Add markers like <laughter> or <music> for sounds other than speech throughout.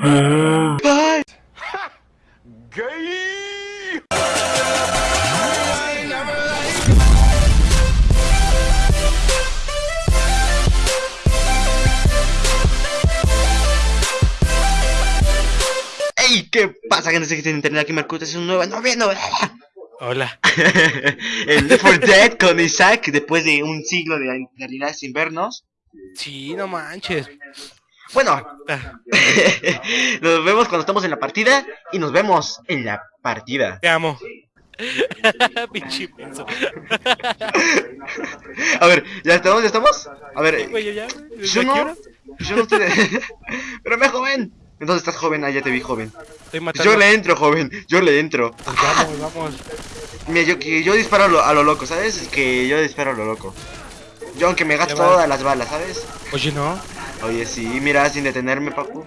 Bye. ¡Ey! ¿Qué pasa, gente? que internet aquí es un nuevo noveno. Hola. El Left 4 Dead con Isaac después de un siglo de realidad sin vernos. Sí, no manches. Bueno, <laughs> nos vemos cuando estamos en la partida y nos vemos en la partida. Te amo. <laughs> Pinche. <laughs> A ver, ¿ya estamos? ¿Ya estamos? A ver, yo ya. ¿desde yo qué no, yo no estoy de... Pero me joven. Entonces estás joven, ah, ya te vi joven. Matando. Yo le entro, joven, yo le entro. Pues vamos, vamos. Mira, yo, que yo disparo a lo, a lo loco, ¿sabes? Que yo disparo a lo loco. Yo aunque me gasto todas las balas, ¿sabes? Oye, no. Oye, sí, mira, sin detenerme, papu.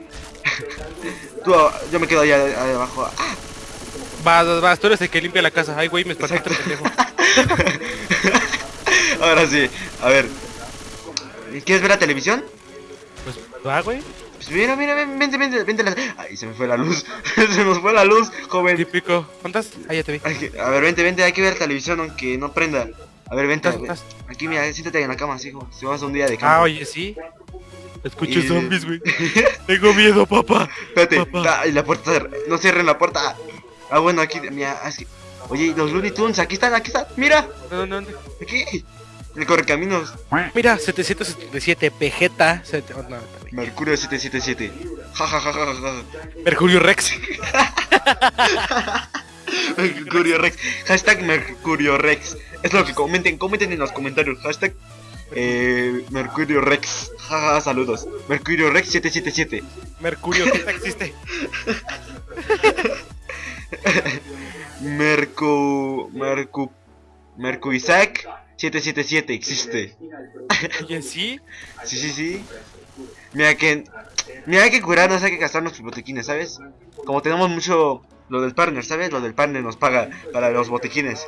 <laughs> Tú, ah, yo me quedo allá abajo. Ah, Vas, vas, vas. Tú eres el que limpia la casa. Ay, güey, me Exacto. otro pendejo. <laughs> Ahora sí, a ver. ¿Quieres ver la televisión? Pues va, güey. Pues mira, mira, ven, vente, vente, vente. la- Ay, se me fue la luz. <laughs> se nos fue la luz, joven. Típico. ¿Cuántas? Ah, ya te vi. Que- a ver, vente, vente, hay que ver televisión aunque no prenda. A ver, vente. ¿Estás-? Aquí, mira, siéntate en la cama, como si vas a un día de campo. Ah, oye, sí. Escucho Y- zombies, güey. <laughs> Tengo miedo, papá. Espérate, Papá. ah, y la puerta, no cierren la puerta. Ah, bueno, aquí, mira, así. Oye, los Looney Tunes, aquí están, aquí están, mira, ¿Dónde, dónde? aquí. El correcaminos, Mira, 777 Vegeta. sete- oh, no. Mercurio 777. Ja, ja, ja, ja, ja, ja. Mercurio Rex. <laughs> Mercurio Rex. Hashtag Mercurio Rex. Es lo que comenten, comenten en los comentarios. Hashtag eh, Mercurio Rex. Jaja, saludos. Mercurio Rex 777. Mercurio, ¿qué tal existe? Mercu. Mercu. Mercu Isaac 777 existe. Oye, sí. Sí, sí, sí. Mira que. Mira, hay que curarnos, hay que gastar nuestros botequines, ¿sabes? Como tenemos mucho. Lo del partner, ¿sabes? Lo del partner nos paga para los botequines.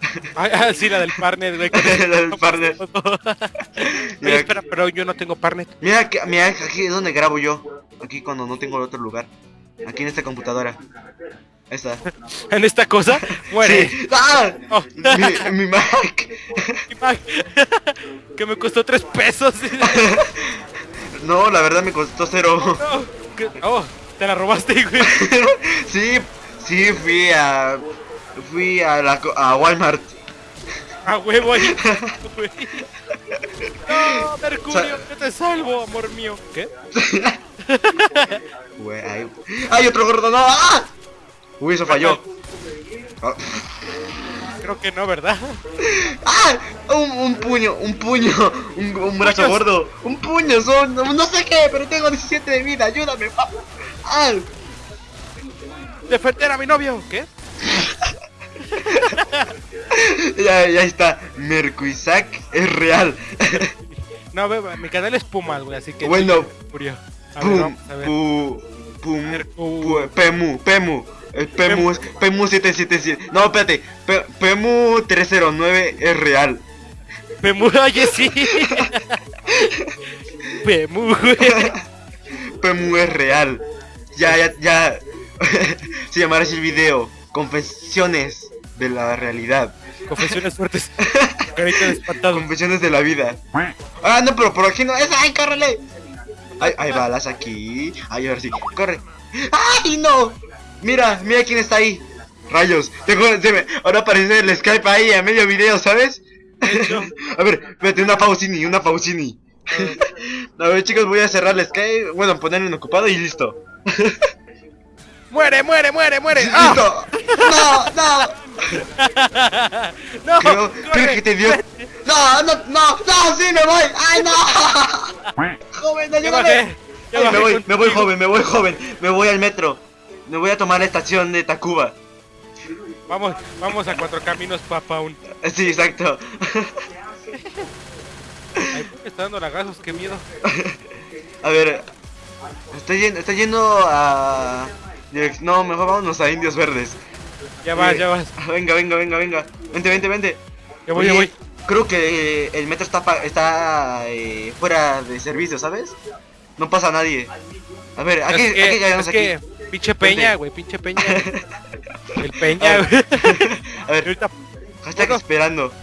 <laughs> Ah, ah, sí, la del partner, güey. <laughs> La del partner. <laughs> Oye, Mira, espera, pero yo no tengo partner. mira, que- mira, aquí es donde grabo yo. Aquí cuando no tengo otro lugar. Aquí en esta computadora. Ahí está. En esta cosa, muere. Sí. ¡Ah! Oh. Mi, mi Mac. Mi Mac, que me costó tres pesos. No, la verdad me costó cero. No, que- oh, te la robaste, güey. Sí, sí, fui a. Fui a, la, a Walmart. A huevo ahí. <laughs> No, Mercurio, yo te salvo, amor mío. ¿Qué? <laughs> Güey, ay, ¡Ay, otro gordo! ¡No! ¡Ah! Uy, eso falló. Ah. Creo que no, ¿verdad? ¡Ah! Un, un puño, un puño, un, un brazo Puños. gordo, un puño, son, no, no sé qué, pero tengo 17 de vida, ayúdame, papá. ¡Ah! Defender a mi novio. ¿Qué? <laughs> Ya, ya está, Mercuisac es real. No, ve, ve, mi canal es Pumas, güey, así que. Bueno. Mercurio. A ver, Pum, vamos a ver. pu, pum, pu- Pemu, Pemu. El Pemu es Pemu 777. No, espérate. Pe- Pemu 309 es real. Pemu, <laughs> oye, sí. Pemu, güey. <laughs> Pemu es real. Ya, ya, ya. Se llamará el video. Confesiones de la realidad. Confesiones <laughs> fuertes. Carita de espantado. Confesiones de la vida. Ah, no, pero por aquí no es. ¡Ay, córrele! Hay, hay balas aquí. Ay, ahora sí. Corre. ¡Ay, no! Mira, mira quién está ahí. Rayos. Tengo, me- ahora aparece el Skype ahí a medio video, ¿sabes? <laughs> a ver, espérate, una Faustini, una Faustini. <laughs> a ver, chicos, voy a cerrar el Skype. Bueno, ponerlo en ocupado y listo. ¡Muere, muere, muere, muere! ¡Ah! ¡Listo! ¡No, no! ¡No! Creo, corre. creo que te dio. ¡No, no, no! ¡No, sí, me voy! ¡Ay, no! ¡Joven. Ya Ay, me voy, me voy joven, me voy joven, me voy al metro. Me voy a tomar la estación de Tacuba. Vamos, vamos a cuatro caminos, papá. Un... Sí, exacto. Ay, ¿por qué me está dando lagazos? ¡Qué miedo! A ver, estoy yendo, estoy yendo a... No, mejor vámonos a Indios Verdes. Ya vas, Eh, ya vas. Venga, venga, venga, venga. Vente, vente, vente. Ya voy, ya Oye, voy. Creo que eh, el metro está, pa- está eh, fuera de servicio, ¿sabes? No pasa nadie. A ver, aquí, es que, aquí es aquí. que, pinche peña, güey, pinche peña. <laughs> El peña, A güey. ver, <laughs> a ver, ahorita, hashtag bueno. esperando. <laughs>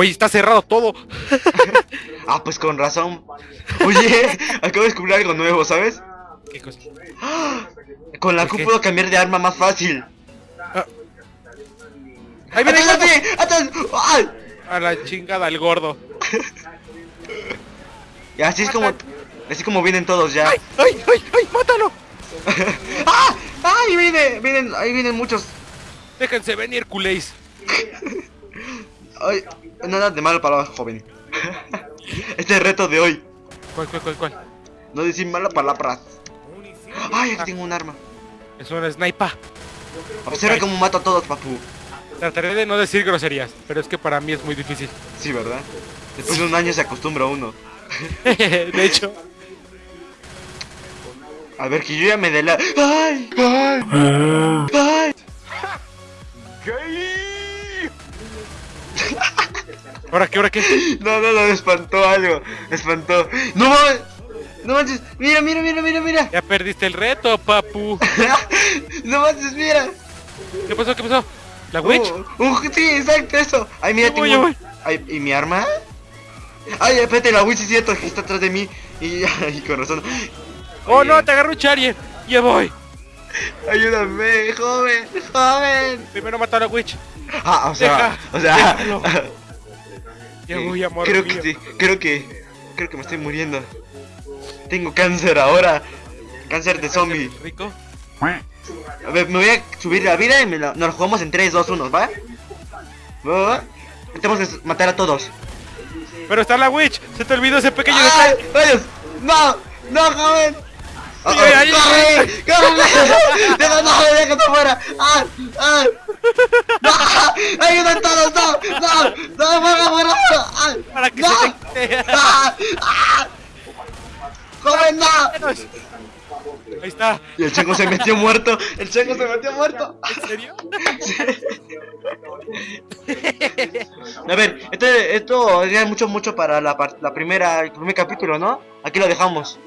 güey, está cerrado todo. <laughs> Ah, pues con razón. Oye, <laughs> acabo de descubrir algo nuevo, ¿sabes? ¿Qué cosa? <gasps> Con la ¿Por Q puedo cambiar de arma más fácil. Ahí viene. ¡Atrás! ¡Ay! A la chingada, el gordo. <laughs> Y así es como, así como vienen todos ya. ¡Ay, ay, ay, ay! ¡Mátalo! ¡Ah! ¡Ay! Viene, vienen, ahí vienen muchos. Déjense venir, culéis. Ay, nada de malo palabras, joven. <laughs> Este es el reto de hoy. ¿Cuál, cuál, cuál, cuál? No decir malas palabras. Ay, aquí tengo un arma. Es una sniper. Observa cómo mato a todos, papu. Trataré de no decir groserías, pero es que para mí es muy difícil. Sí, ¿verdad? Después de un año se acostumbra uno. <laughs> de hecho, A ver, que yo ya me dé la... ¡Ay! ¡Ay! ¡Ay! ¿Ahora qué, ahora qué? <laughs> No, no, no, me espantó algo. Me espantó. ¡No mames! ¡No manches! ¡Mira, mira, mira, mira, mira! Ya perdiste el reto, papu. <laughs> ¡No manches, mira! ¿Qué pasó, qué pasó? ¿La witch? Uh, uh, sí, exacto, eso. Ay, mira, tengo. voy. Ay, ¿y mi arma? Ay, espérate, la witch es cierto, que está atrás de mí. Y, <laughs> ay, con razón. ¡Oh, no! ¡Te agarró un Charrier! ¡Ya voy! Ayúdame, joven, joven. Primero mató a la witch. Ah, o sea, Deja, o sea. déjalo. Ya voy, amor Creo mío. que creo que. Creo que me estoy muriendo. Tengo cáncer ahora. Cáncer de zombie. ¿Rico? A ver, me voy a subir la vida y me la- nos la jugamos en 3, 2, 1, ¿va? ¿Va? Tenemos que matar a todos. Pero está la witch. Se te olvidó ese pequeño ¡Ay! detalle. ¡Rayos! ¡No! ¡No, joven! ¡Oh, Ay, ay, ay, ¡Corre! ¡Corre! <laughs> ¡Deja, no! ¡Déjate fuera! ¡Ah! ¡Ah! ¡No! ¡Ayuda todos! ¡No! ¡No! ¡No! ¡Fuera, fuera! ¡Ah! Para que ¡No! se te quite. ¡Ah! ¡Ah! ¡Joven, no! Ahí está. Y el chango se metió muerto. El chango se metió muerto. ¿En serio? A ver, esto, esto era mucho, mucho para la, la primera, el primer capítulo, ¿no? Aquí lo dejamos.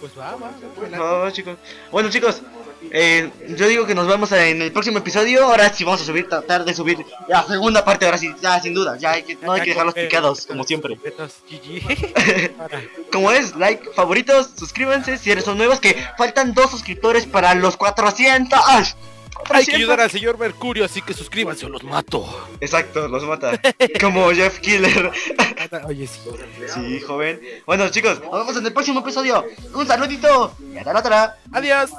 Pues va, va. Por favor, chicos. Bueno, chicos, eh, yo digo que nos vemos en el próximo episodio. Ahora sí vamos a subir, tratar de subir la segunda parte. Ahora sí, ya sin duda. Ya hay que, no hay que dejarlos picados, como siempre. <laughs> Como es, like, favoritos, suscríbanse si eres son nuevos. Que faltan dos suscriptores para los 400. ¡Ah! Hay que 400. ayudar al señor Mercurio, así que suscríbanse o los mato. Exacto, los mata. <laughs> Como Jeff Killer. Oye, sí. sí, joven. Bueno, chicos, nos vemos en el próximo episodio. Un saludito y hasta la otra. Adiós.